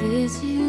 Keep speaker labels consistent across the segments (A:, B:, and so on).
A: Did you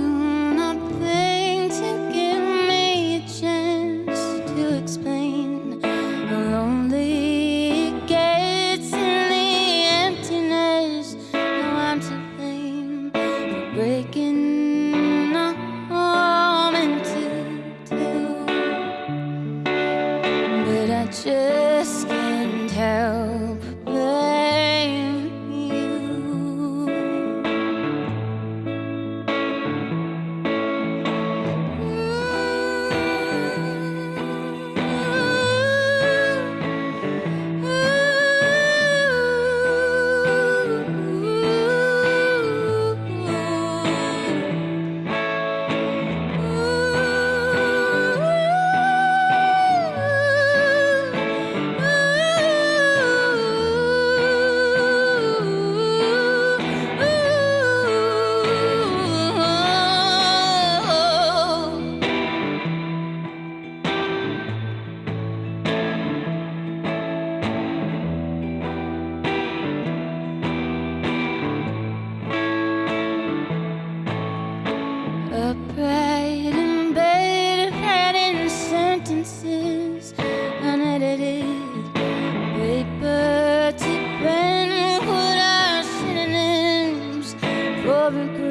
A: avec eux.